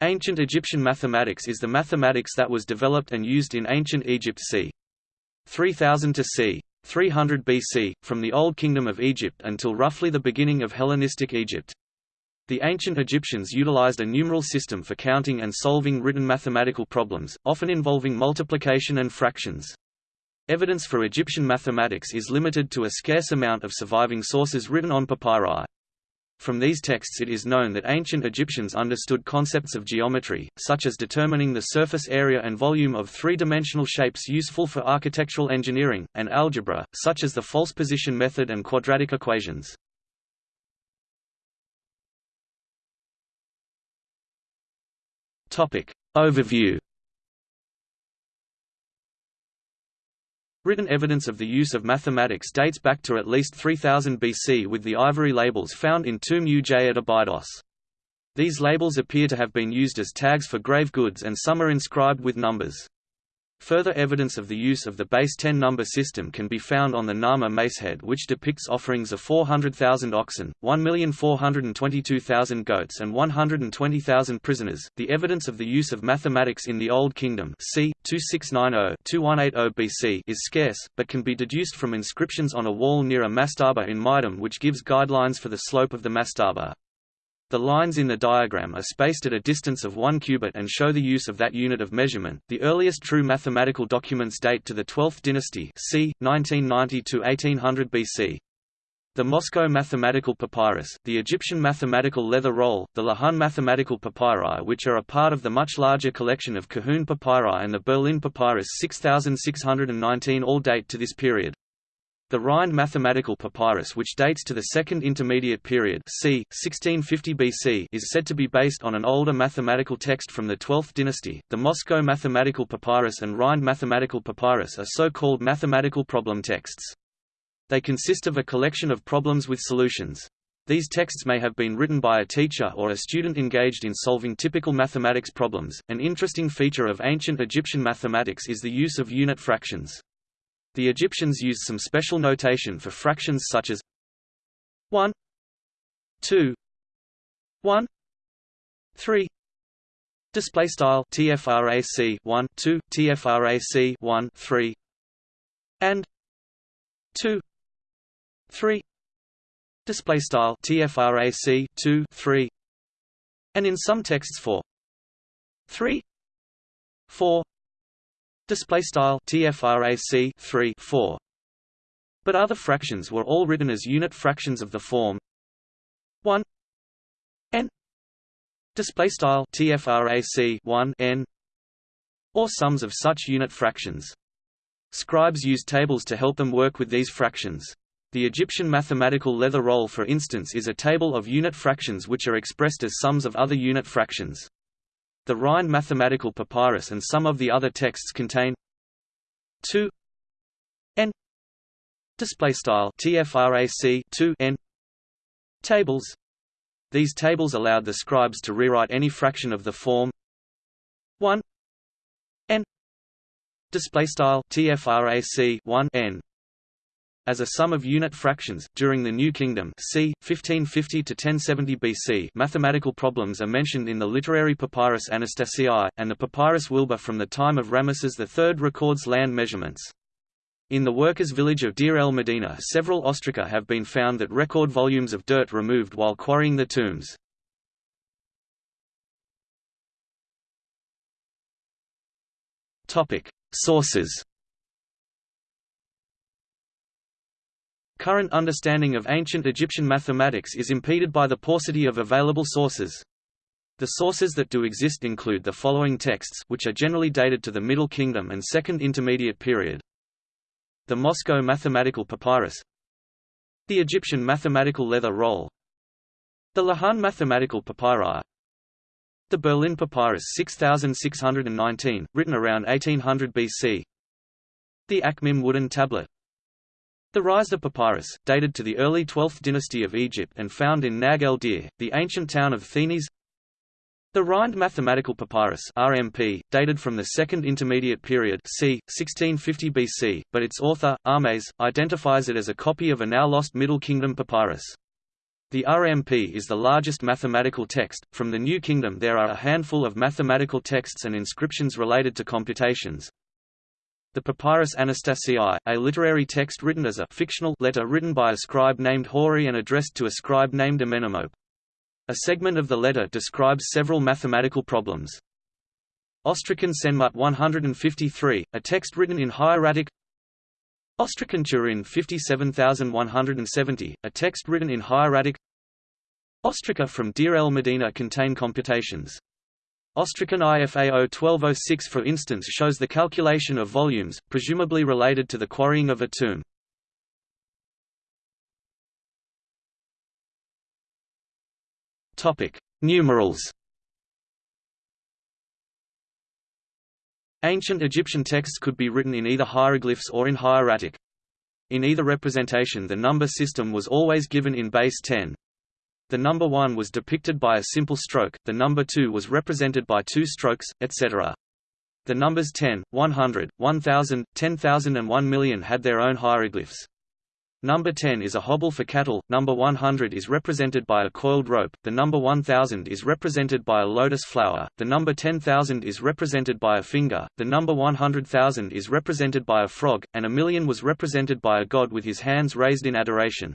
Ancient Egyptian mathematics is the mathematics that was developed and used in ancient Egypt c. 3000 to c. 300 BC, from the Old Kingdom of Egypt until roughly the beginning of Hellenistic Egypt. The ancient Egyptians utilized a numeral system for counting and solving written mathematical problems, often involving multiplication and fractions. Evidence for Egyptian mathematics is limited to a scarce amount of surviving sources written on papyri. From these texts it is known that ancient Egyptians understood concepts of geometry, such as determining the surface area and volume of three-dimensional shapes useful for architectural engineering, and algebra, such as the false position method and quadratic equations. Overview Written evidence of the use of mathematics dates back to at least 3000 BC with the ivory labels found in Tomb Uj at Abydos. These labels appear to have been used as tags for grave goods and some are inscribed with numbers. Further evidence of the use of the base 10 number system can be found on the Narmer macehead which depicts offerings of 400,000 oxen, 1,422,000 goats and 120,000 prisoners. The evidence of the use of mathematics in the Old Kingdom c. 2690-2180 BC is scarce, but can be deduced from inscriptions on a wall near a mastaba in Meidum which gives guidelines for the slope of the mastaba. The lines in the diagram are spaced at a distance of 1 cubit and show the use of that unit of measurement. The earliest true mathematical documents date to the 12th dynasty, c. 1990 to 1800 BC. The Moscow Mathematical Papyrus, the Egyptian Mathematical Leather Roll, the Lahun Mathematical Papyri which are a part of the much larger collection of Kahun Papyri and the Berlin Papyrus 6619 all date to this period. The Rhind mathematical papyrus which dates to the Second Intermediate Period c. 1650 BC is said to be based on an older mathematical text from the 12th dynasty. The Moscow mathematical papyrus and Rhind mathematical papyrus are so-called mathematical problem texts. They consist of a collection of problems with solutions. These texts may have been written by a teacher or a student engaged in solving typical mathematics problems. An interesting feature of ancient Egyptian mathematics is the use of unit fractions. The Egyptians used some special notation for fractions such as 1 2 1 3 display style tfrac 1 2 tfrac 1 3 and 2 3 display style tfrac 2 3 and in some texts for 3 4 display style tfrac 3 4 but other fractions were all written as unit fractions of the form. 1 n. Display style tfrac 1 n. Or sums of such unit fractions. Scribes used tables to help them work with these fractions. The Egyptian mathematical leather roll for instance is a table of unit fractions which are expressed as sums of other unit fractions the Rhind mathematical papyrus and some of the other texts contain 2 n display style tfrac 2 n tables. These tables allowed the scribes to rewrite any fraction of the form 1 n display style tfrac 1 n as a sum of unit fractions. During the New Kingdom, c. 1550 to 1070 BC, mathematical problems are mentioned in the literary papyrus Anastasii, and the papyrus Wilbur from the time of Ramesses III records land measurements. In the workers' village of Deir el Medina, several ostraca have been found that record volumes of dirt removed while quarrying the tombs. Topic: Sources. Current understanding of ancient Egyptian mathematics is impeded by the paucity of available sources. The sources that do exist include the following texts which are generally dated to the Middle Kingdom and Second Intermediate Period. The Moscow Mathematical Papyrus. The Egyptian Mathematical Leather Roll. The Lahun Mathematical Papyri. The Berlin Papyrus 6619, written around 1800 BC The Akhmim wooden tablet the Reisner Papyrus, dated to the early 12th dynasty of Egypt and found in Nag el-Deir, the ancient town of Thinis The Rhind Mathematical Papyrus RMP, dated from the Second Intermediate Period c. 1650 BC, but its author, Ahmes, identifies it as a copy of a now-lost Middle Kingdom papyrus. The RMP is the largest mathematical text. From the New Kingdom there are a handful of mathematical texts and inscriptions related to computations. The Papyrus Anastasiae, a literary text written as a fictional letter written by a scribe named Hori and addressed to a scribe named Amenemope. A segment of the letter describes several mathematical problems. Ostracon Senmut 153, a text written in hieratic Ostracon Turin 57170, a text written in hieratic Ostraca from Deir el Medina contain computations. Ostracon IFAO 1206 for instance shows the calculation of volumes, presumably related to the quarrying of a tomb. Numerals Ancient Egyptian texts could be written in either hieroglyphs or in hieratic. In either representation the number system was always given in base 10. The number 1 was depicted by a simple stroke, the number 2 was represented by two strokes, etc. The numbers 10, 100, 1000, 10,000 and 1 million had their own hieroglyphs. Number 10 is a hobble for cattle, number 100 is represented by a coiled rope, the number 1000 is represented by a lotus flower, the number 10,000 is represented by a finger, the number 100,000 is represented by a frog, and a million was represented by a god with his hands raised in adoration.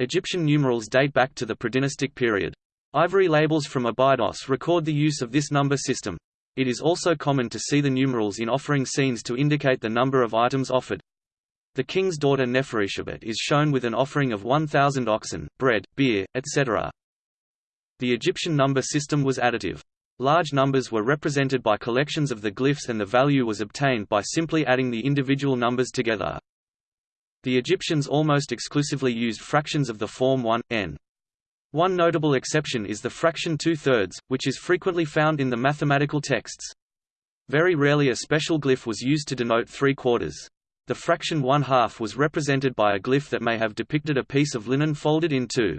Egyptian numerals date back to the predynastic period. Ivory labels from Abydos record the use of this number system. It is also common to see the numerals in offering scenes to indicate the number of items offered. The king's daughter Neferetiabet is shown with an offering of 1,000 oxen, bread, beer, etc. The Egyptian number system was additive. Large numbers were represented by collections of the glyphs and the value was obtained by simply adding the individual numbers together. The Egyptians almost exclusively used fractions of the form 1, n. One notable exception is the fraction two-thirds, which is frequently found in the mathematical texts. Very rarely a special glyph was used to denote three-quarters. The fraction one-half was represented by a glyph that may have depicted a piece of linen folded in two.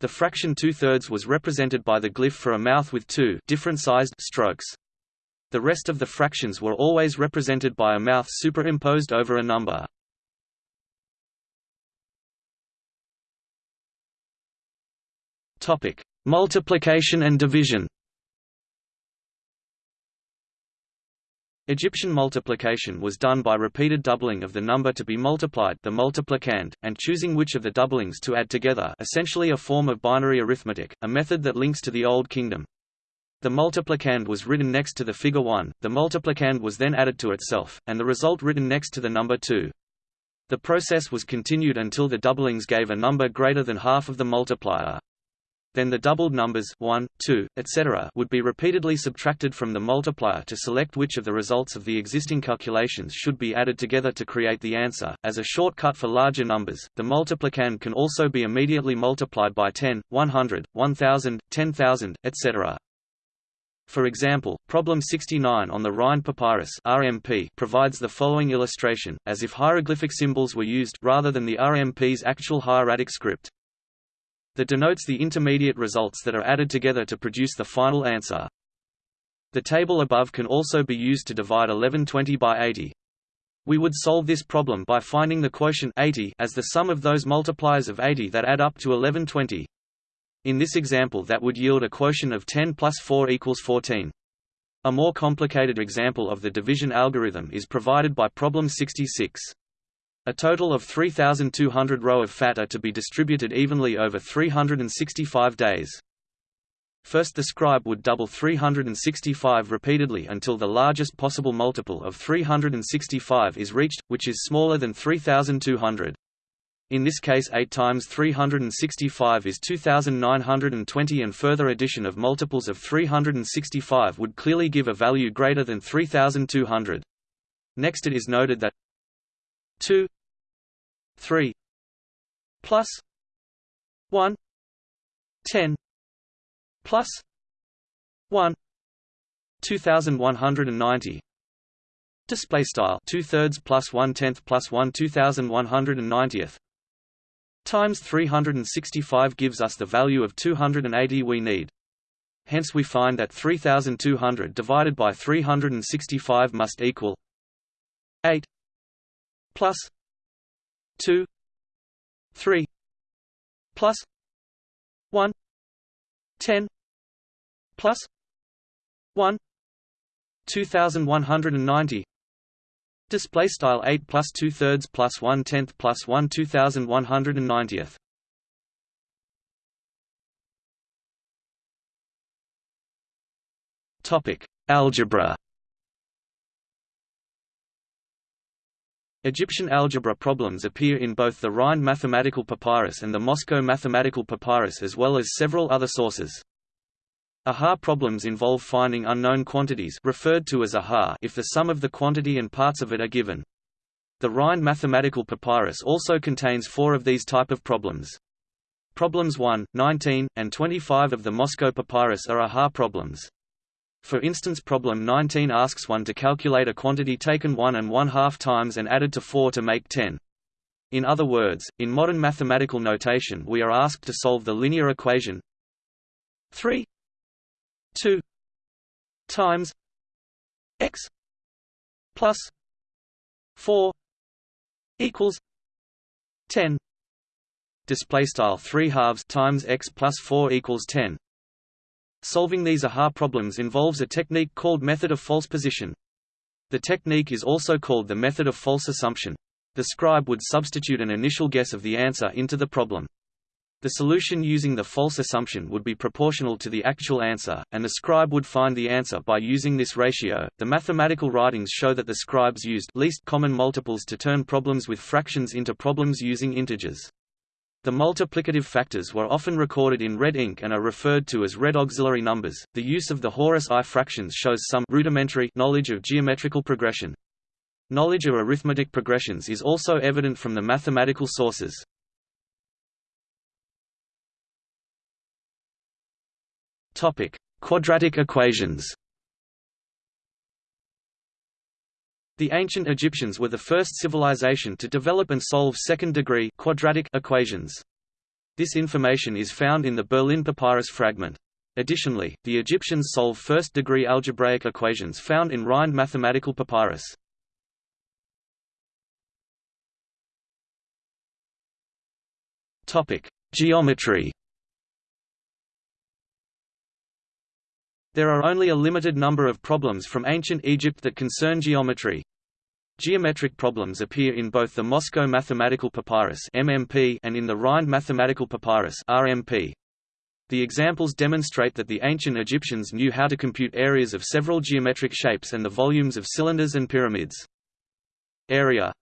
The fraction two-thirds was represented by the glyph for a mouth with two different sized strokes. The rest of the fractions were always represented by a mouth superimposed over a number. Multiplication and division Egyptian multiplication was done by repeated doubling of the number to be multiplied the multiplicand, and choosing which of the doublings to add together essentially a form of binary arithmetic, a method that links to the Old Kingdom. The multiplicand was written next to the figure 1, the multiplicand was then added to itself, and the result written next to the number 2. The process was continued until the doublings gave a number greater than half of the multiplier. Then the doubled numbers 1, 2, etc. would be repeatedly subtracted from the multiplier to select which of the results of the existing calculations should be added together to create the answer. As a shortcut for larger numbers, the multiplicand can also be immediately multiplied by 10, 100, 1000, 10,000, etc. For example, problem 69 on the Rhind Papyrus RMP provides the following illustration, as if hieroglyphic symbols were used rather than the RMP's actual hieratic script that denotes the intermediate results that are added together to produce the final answer. The table above can also be used to divide 1120 by 80. We would solve this problem by finding the quotient 80 as the sum of those multipliers of 80 that add up to 1120. In this example that would yield a quotient of 10 plus 4 equals 14. A more complicated example of the division algorithm is provided by problem 66. A total of 3,200 ro of fat are to be distributed evenly over 365 days. First the scribe would double 365 repeatedly until the largest possible multiple of 365 is reached, which is smaller than 3,200. In this case 8 times 365 is 2920 and further addition of multiples of 365 would clearly give a value greater than 3200. Next it is noted that 2 3 plus 1 10 plus 1 2190 display style 2 thirds plus 1 tenth plus 1 2190th times 365 gives us the value of 280 we need. Hence we find that 3200 divided by 365 must equal 8 plus 2 3 plus 1 10 plus 1 2190 display style 8 plus 2 thirds plus 1 tenth plus 1 2190th topic algebra Egyptian algebra problems appear in both the Rhind mathematical papyrus and the Moscow mathematical papyrus as well as several other sources. Aha problems involve finding unknown quantities referred to as aha if the sum of the quantity and parts of it are given. The Rhind mathematical papyrus also contains four of these type of problems. Problems 1, 19, and 25 of the Moscow papyrus are aha problems. For instance problem 19 asks one to calculate a quantity taken 1 and 1 half times and added to 4 to make 10. In other words, in modern mathematical notation we are asked to solve the linear equation 3 2 times x plus 4 equals 10 display style 3 halves times x plus 4 equals 10 Solving these aha problems involves a technique called method of false position. The technique is also called the method of false assumption. The scribe would substitute an initial guess of the answer into the problem. The solution using the false assumption would be proportional to the actual answer, and the scribe would find the answer by using this ratio. The mathematical writings show that the scribes used least common multiples to turn problems with fractions into problems using integers. The multiplicative factors were often recorded in red ink and are referred to as red auxiliary numbers. The use of the Horus eye fractions shows some rudimentary knowledge of geometrical progression. Knowledge of arithmetic progressions is also evident from the mathematical sources. Topic: Quadratic equations. The ancient Egyptians were the first civilization to develop and solve second-degree quadratic equations. This information is found in the Berlin Papyrus fragment. Additionally, the Egyptians solve first-degree algebraic equations found in Rhind mathematical papyrus. Topic: Geometry. There are only a limited number of problems from ancient Egypt that concern geometry. Geometric problems appear in both the Moscow Mathematical Papyrus (MMP) and in the Rhind Mathematical Papyrus (RMP). The examples demonstrate that the ancient Egyptians knew how to compute areas of several geometric shapes and the volumes of cylinders and pyramids. Area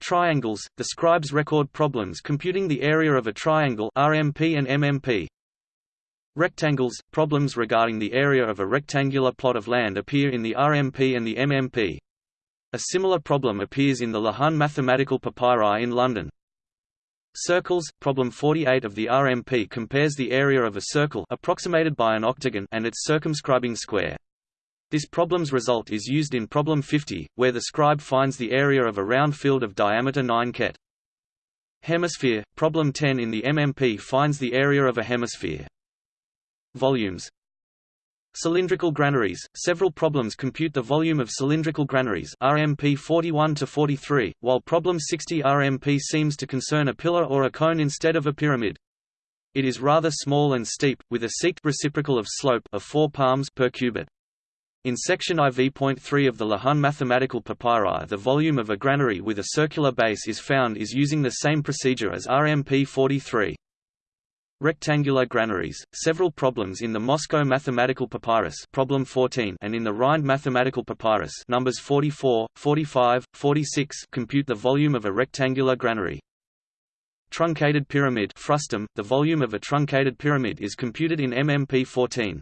Triangles – The scribes record problems computing the area of a triangle RMP and MMP. Rectangles – Problems regarding the area of a rectangular plot of land appear in the RMP and the MMP. A similar problem appears in the Lahun mathematical papyri in London. Circles, problem 48 of the RMP compares the area of a circle approximated by an octagon and its circumscribing square. This problem's result is used in problem 50, where the scribe finds the area of a round field of diameter 9 khet. Hemisphere, problem 10 in the MMP finds the area of a hemisphere. Volumes Cylindrical granaries – Several problems compute the volume of cylindrical granaries RMP 41 to 43, while problem 60 RMP seems to concern a pillar or a cone instead of a pyramid. It is rather small and steep, with a seked reciprocal of slope of 4 palms per cubit. In section IV.3 of the Lahun mathematical papyri the volume of a granary with a circular base is found is using the same procedure as RMP 43. Rectangular granaries. Several problems in the Moscow Mathematical Papyrus, problem 14, and in the Rhind Mathematical Papyrus, numbers 44, 45, 46, compute the volume of a rectangular granary. Truncated pyramid frustum, the volume of a truncated pyramid is computed in MMP 14.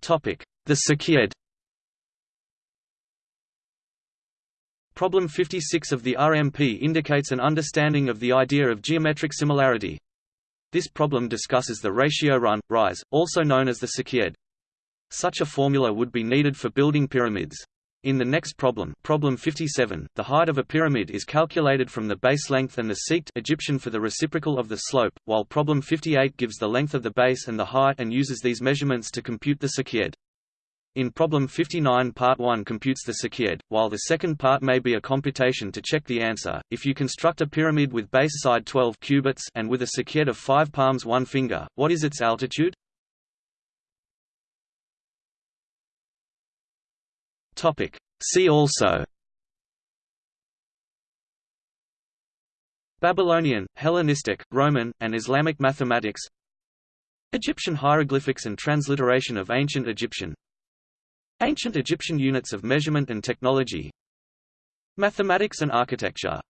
Topic: The seked Problem 56 of the RMP indicates an understanding of the idea of geometric similarity. This problem discusses the ratio run, rise, also known as the seked. Such a formula would be needed for building pyramids. In the next problem, problem 57, the height of a pyramid is calculated from the base length and the seked Egyptian for the reciprocal of the slope, while problem 58 gives the length of the base and the height and uses these measurements to compute the seked. In problem 59 part 1 computes the seked, while the second part may be a computation to check the answer. If you construct a pyramid with base side 12 cubits and with a seked of 5 palms 1 finger, what is its altitude? Topic. See also Babylonian, Hellenistic, Roman, and Islamic mathematics Egyptian hieroglyphics and transliteration of Ancient Egyptian Ancient Egyptian units of measurement and technology. Mathematics and architecture